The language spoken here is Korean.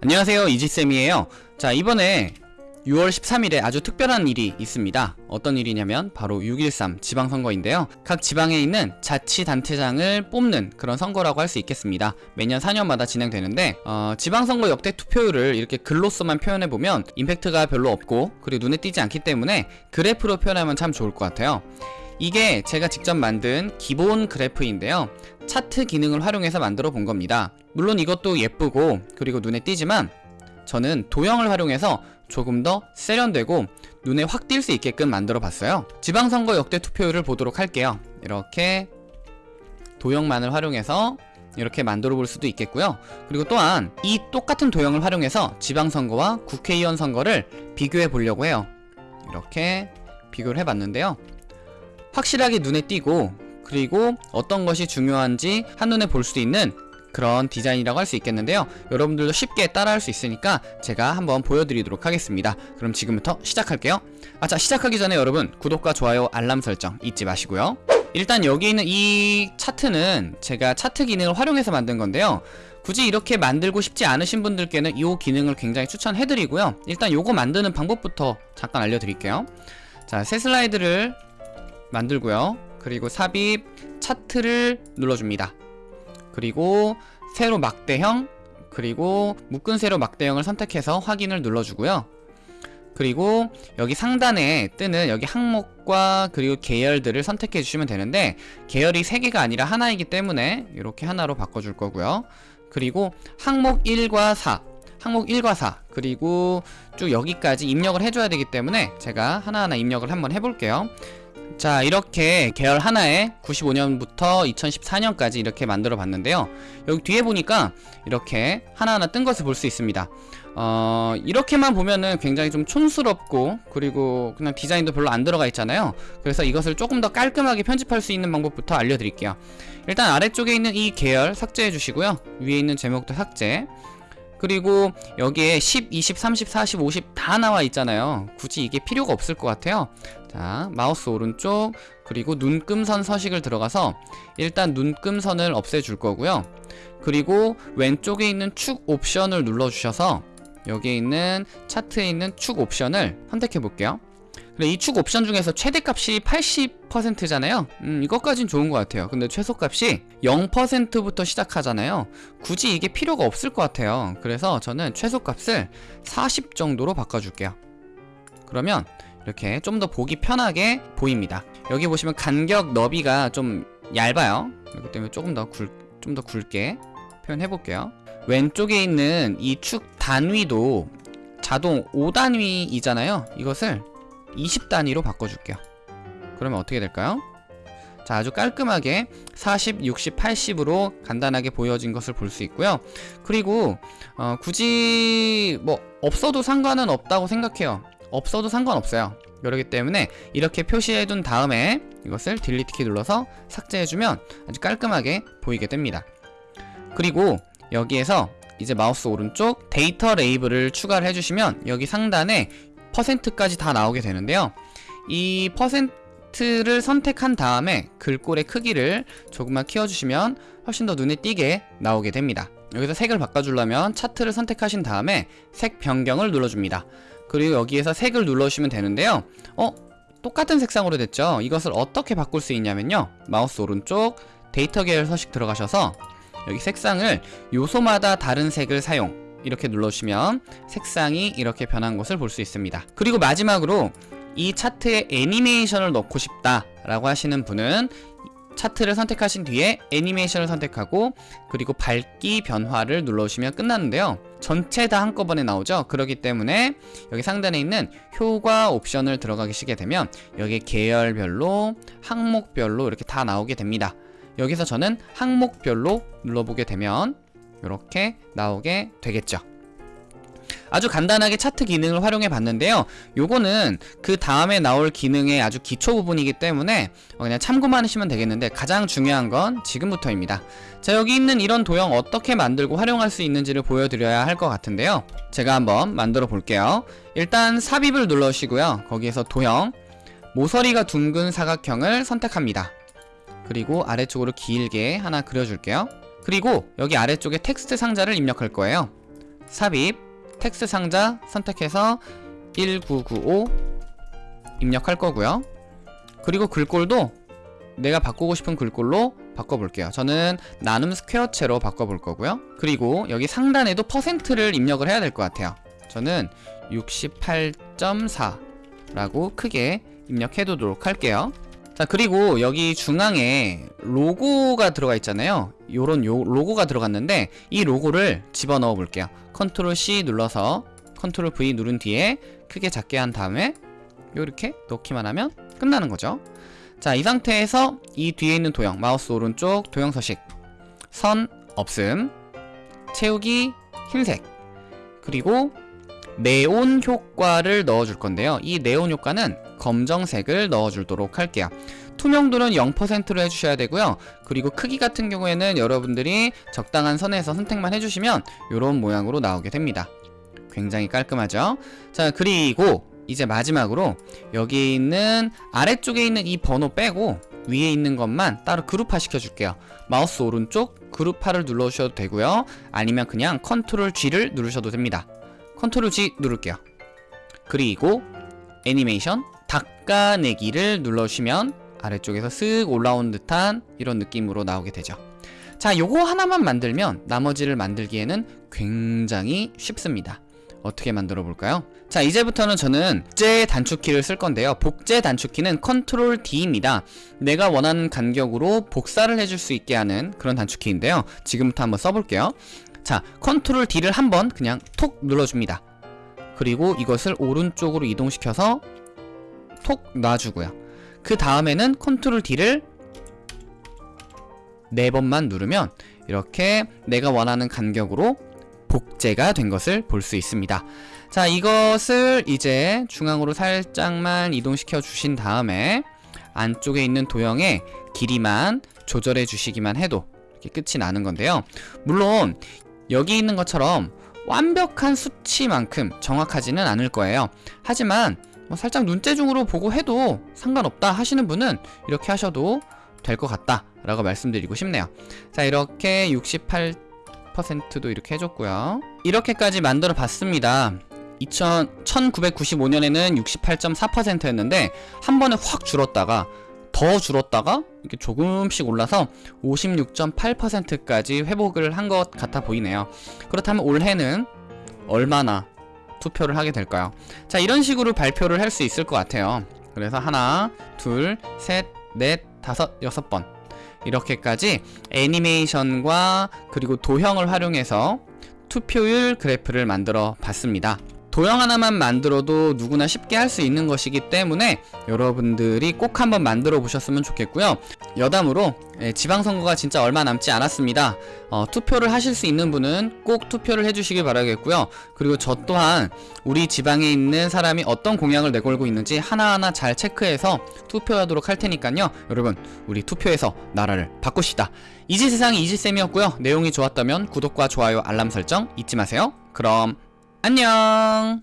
안녕하세요 이지쌤이에요. 자 이번에 6월 13일에 아주 특별한 일이 있습니다. 어떤 일이냐면 바로 6.13 지방선거인데요. 각 지방에 있는 자치단체장을 뽑는 그런 선거라고 할 수 있겠습니다. 매년 4년마다 진행되는데 어, 지방선거 역대 투표율을 이렇게 글로서만 표현해보면 임팩트가 별로 없고 그리고 눈에 띄지 않기 때문에 그래프로 표현하면 참 좋을 것 같아요 이게 제가 직접 만든 기본 그래프인데요. 차트 기능을 활용해서 만들어 본 겁니다. 물론 이것도 예쁘고 그리고 눈에 띄지만 저는 도형을 활용해서 조금 더 세련되고 눈에 확 띌 수 있게끔 만들어 봤어요. 지방선거 역대 투표율을 보도록 할게요. 이렇게 도형만을 활용해서 이렇게 만들어 볼 수도 있겠고요. 그리고 또한 이 똑같은 도형을 활용해서 지방선거와 국회의원 선거를 비교해 보려고 해요. 이렇게 비교를 해봤는데요 확실하게 눈에 띄고 그리고 어떤 것이 중요한지 한눈에 볼 수 있는 그런 디자인이라고 할 수 있겠는데요. 여러분들도 쉽게 따라할 수 있으니까 제가 한번 보여드리도록 하겠습니다. 그럼 지금부터 시작할게요. 아자 시작하기 전에 여러분 구독과 좋아요 알람 설정 잊지 마시고요. 일단 여기 있는 이 차트는 제가 차트 기능을 활용해서 만든 건데요. 굳이 이렇게 만들고 싶지 않으신 분들께는 이 기능을 굉장히 추천해드리고요. 일단 요거 만드는 방법부터 잠깐 알려드릴게요. 자새 슬라이드를 만들고요. 그리고 삽입 차트를 눌러줍니다. 그리고 세로 막대형 그리고 묶은 세로 막대형을 선택해서 확인을 눌러주고요. 그리고 여기 상단에 뜨는 여기 항목과 그리고 계열들을 선택해 주시면 되는데 계열이 3개가 아니라 하나이기 때문에 이렇게 하나로 바꿔줄 거고요. 그리고 항목 1과 4 항목 1과 4 그리고 쭉 여기까지 입력을 해줘야 되기 때문에 제가 하나하나 입력을 한번 해볼게요 자 이렇게 계열 하나에 95년부터 2014년까지 이렇게 만들어 봤는데요. 여기 뒤에 보니까 이렇게 하나하나 뜬 것을 볼 수 있습니다. 어 이렇게만 보면은 굉장히 좀 촌스럽고 그리고 그냥 디자인도 별로 안 들어가 있잖아요. 그래서 이것을 조금 더 깔끔하게 편집할 수 있는 방법부터 알려드릴게요. 일단 아래쪽에 있는 이 계열 삭제해 주시고요. 위에 있는 제목도 삭제 그리고 여기에 10, 20, 30, 40, 50 다 나와 있잖아요. 굳이 이게 필요가 없을 것 같아요. 자 마우스 오른쪽 그리고 눈금선 서식을 들어가서 일단 눈금선을 없애줄 거고요. 그리고 왼쪽에 있는 축 옵션을 눌러주셔서 여기에 있는 차트에 있는 축 옵션을 선택해 볼게요 그래 이축 옵션 중에서 최대값이 80%잖아요. 음 이것까진 좋은 것 같아요. 근데 최소값이 0%부터 시작하잖아요. 굳이 이게 필요가 없을 것 같아요. 그래서 저는 최소값을 40 정도로 바꿔줄게요. 그러면 이렇게 좀 더 보기 편하게 보입니다. 여기 보시면 간격 너비가 좀 얇아요. 그렇기 때문에 조금 더 굵, 좀 더 굵게 표현해 볼게요. 왼쪽에 있는 이 축 단위도 자동 5단위이잖아요. 이것을 20단위로 바꿔줄게요. 그러면 어떻게 될까요? 자 아주 깔끔하게 40, 60, 80으로 간단하게 보여진 것을 볼 수 있고요. 그리고 어, 굳이 뭐 없어도 상관은 없다고 생각해요. 없어도 상관없어요. 그렇기 때문에 이렇게 표시해둔 다음에 이것을 delete 키 눌러서 삭제해주면 아주 깔끔하게 보이게 됩니다. 그리고 여기에서 이제 마우스 오른쪽 데이터 레이블을 추가를 해주시면 여기 상단에 퍼센트까지 다 나오게 되는데요 이 퍼센트를 선택한 다음에 글꼴의 크기를 조금만 키워주시면 훨씬 더 눈에 띄게 나오게 됩니다 여기서 색을 바꿔주려면 차트를 선택하신 다음에 색 변경을 눌러줍니다 그리고 여기에서 색을 눌러주시면 되는데요 어? 똑같은 색상으로 됐죠? 이것을 어떻게 바꿀 수 있냐면요 마우스 오른쪽 데이터 계열 서식 들어가셔서 여기 색상을 요소마다 다른 색을 사용 이렇게 눌러주시면 색상이 이렇게 변한 것을 볼 수 있습니다. 그리고 마지막으로 이 차트에 애니메이션을 넣고 싶다 라고 하시는 분은 차트를 선택하신 뒤에 애니메이션을 선택하고 그리고 밝기 변화를 눌러주시면 끝나는데요. 전체 다 한꺼번에 나오죠. 그렇기 때문에 여기 상단에 있는 효과 옵션을 들어가시게 되면 여기 계열별로 항목별로 이렇게 다 나오게 됩니다. 여기서 저는 항목별로 눌러보게 되면 이렇게 나오게 되겠죠. 아주 간단하게 차트 기능을 활용해 봤는데요. 요거는 그 다음에 나올 기능의 아주 기초 부분이기 때문에 그냥 참고만 하시면 되겠는데 가장 중요한 건 지금부터입니다. 자 여기 있는 이런 도형 어떻게 만들고 활용할 수 있는지를 보여드려야 할 것 같은데요. 제가 한번 만들어 볼게요. 일단 삽입을 눌러주시고요. 거기에서 도형 모서리가 둥근 사각형을 선택합니다. 그리고 아래쪽으로 길게 하나 그려줄게요 그리고 여기 아래쪽에 텍스트 상자를 입력할 거예요 삽입 텍스트 상자 선택해서 1995 입력할 거고요. 그리고 글꼴도 내가 바꾸고 싶은 글꼴로 바꿔볼게요. 저는 나눔 스퀘어체로 바꿔볼 거고요. 그리고 여기 상단에도 퍼센트를 입력을 해야 될 것 같아요. 저는 68.4 라고 크게 입력해 두도록 할게요. 자 그리고 여기 중앙에 로고가 들어가 있잖아요. 요런 요 로고가 들어갔는데 이 로고를 집어넣어 볼게요. 컨트롤 C 눌러서 컨트롤 V 누른 뒤에 크게 작게 한 다음에 요렇게 넣기만 하면 끝나는 거죠. 자 이 상태에서 이 뒤에 있는 도형 마우스 오른쪽 도형 서식 선 없음 채우기 흰색 그리고 네온 효과를 넣어줄 건데요. 이 네온 효과는 검정색을 넣어주도록 할게요. 투명도는 0%로 해주셔야 되고요. 그리고 크기 같은 경우에는 여러분들이 적당한 선에서 선택만 해주시면 이런 모양으로 나오게 됩니다. 굉장히 깔끔하죠? 자 그리고 이제 마지막으로 여기 있는 아래쪽에 있는 이 번호 빼고 위에 있는 것만 따로 그룹화 시켜줄게요. 마우스 오른쪽 그룹화를 눌러주셔도 되고요. 아니면 그냥 컨트롤 G를 누르셔도 됩니다 컨트롤 G 누를게요. 그리고 애니메이션 닦아내기를 눌러주시면 아래쪽에서 쓱 올라온 듯한 이런 느낌으로 나오게 되죠. 자 요거 하나만 만들면 나머지를 만들기에는 굉장히 쉽습니다. 어떻게 만들어 볼까요? 자 이제부터는 저는 복제 단축키를 쓸 건데요. 복제 단축키는 컨트롤 D입니다. 내가 원하는 간격으로 복사를 해줄 수 있게 하는 그런 단축키인데요. 지금부터 한번 써볼게요 자 컨트롤 D를 한번 그냥 톡 눌러줍니다. 그리고 이것을 오른쪽으로 이동시켜서 톡 놔주고요. 그 다음에는 컨트롤 D를 네 번만 누르면 이렇게 내가 원하는 간격으로 복제가 된 것을 볼 수 있습니다. 자 이것을 이제 중앙으로 살짝만 이동시켜 주신 다음에 안쪽에 있는 도형의 길이만 조절해 주시기만 해도 이렇게 끝이 나는 건데요. 물론 여기 있는 것처럼 완벽한 수치만큼 정확하지는 않을 거예요. 하지만 뭐 살짝 눈대중으로 보고 해도 상관없다 하시는 분은 이렇게 하셔도 될 것 같다 라고 말씀드리고 싶네요. 자 이렇게 68%도 이렇게 해줬고요. 이렇게까지 만들어 봤습니다. 2000, 1995년에는 68.4%였는데 한 번에 확 줄었다가 더 줄었다가 이렇게 조금씩 올라서 56.8%까지 회복을 한 것 같아 보이네요. 그렇다면 올해는 얼마나 투표를 하게 될까요? 자 이런 식으로 발표를 할 수 있을 것 같아요. 그래서 하나 둘 셋 넷 다섯 여섯 번. 이렇게까지 애니메이션과 그리고 도형을 활용해서 투표율 그래프를 만들어 봤습니다 도형 하나만 만들어도 누구나 쉽게 할 수 있는 것이기 때문에 여러분들이 꼭 한번 만들어 보셨으면 좋겠고요. 여담으로 예, 지방선거가 진짜 얼마 남지 않았습니다. 어, 투표를 하실 수 있는 분은 꼭 투표를 해주시길 바라겠고요. 그리고 저 또한 우리 지방에 있는 사람이 어떤 공약을 내걸고 있는지 하나하나 잘 체크해서 투표하도록 할 테니까요. 여러분 우리 투표해서 나라를 바꿉시다. 이지세상이 이지쌤이었고요. 내용이 좋았다면 구독과 좋아요 알람 설정 잊지 마세요. 그럼 안녕